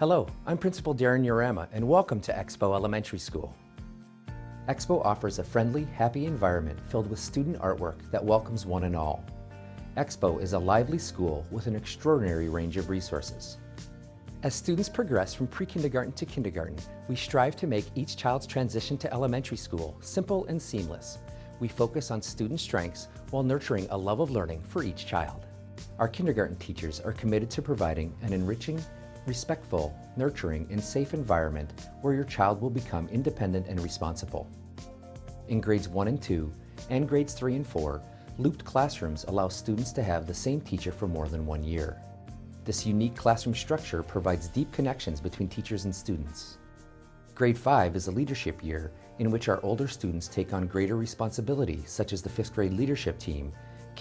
Hello, I'm Principal Darren Urama and welcome to Expo Elementary School. Expo offers a friendly, happy environment filled with student artwork that welcomes one and all. Expo is a lively school with an extraordinary range of resources. As students progress from pre-kindergarten to kindergarten, we strive to make each child's transition to elementary school simple and seamless. We focus on student strengths while nurturing a love of learning for each child. Our kindergarten teachers are committed to providing an enriching, respectful, nurturing, and safe environment where your child will become independent and responsible. In grades 1 and 2, and grades 3 and 4, looped classrooms allow students to have the same teacher for more than one year. This unique classroom structure provides deep connections between teachers and students. Grade 5 is a leadership year in which our older students take on greater responsibility, such as the 5th grade leadership team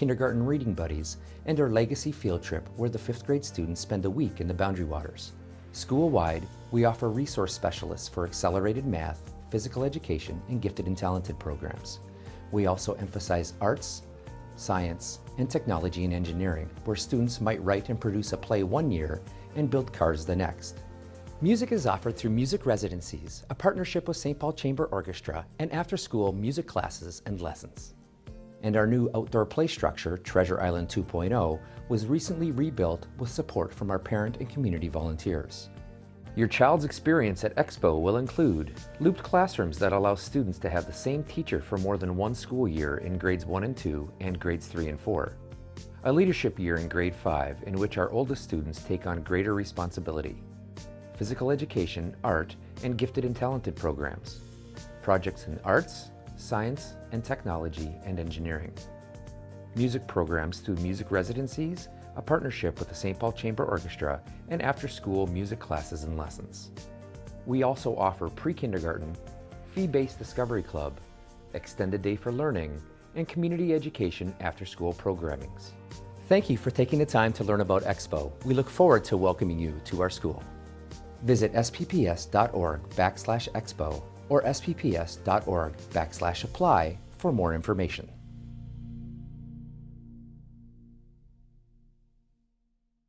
kindergarten reading buddies, and our legacy field trip where the fifth grade students spend a week in the Boundary Waters. School-wide, we offer resource specialists for accelerated math, physical education, and gifted and talented programs. We also emphasize arts, science, and technology and engineering, where students might write and produce a play one year and build cars the next. Music is offered through music residencies, a partnership with St. Paul Chamber Orchestra, and after-school music classes and lessons and our new outdoor play structure, Treasure Island 2.0, was recently rebuilt with support from our parent and community volunteers. Your child's experience at Expo will include looped classrooms that allow students to have the same teacher for more than one school year in grades 1 and 2 and grades 3 and 4. A leadership year in grade 5 in which our oldest students take on greater responsibility. Physical education, art, and gifted and talented programs. Projects in arts, science and technology and engineering. Music programs through music residencies, a partnership with the St. Paul Chamber Orchestra, and after-school music classes and lessons. We also offer pre-kindergarten, fee-based Discovery Club, extended day for learning, and community education after-school programmings. Thank you for taking the time to learn about Expo. We look forward to welcoming you to our school. Visit spps.org backslash expo or spps.org backslash apply for more information.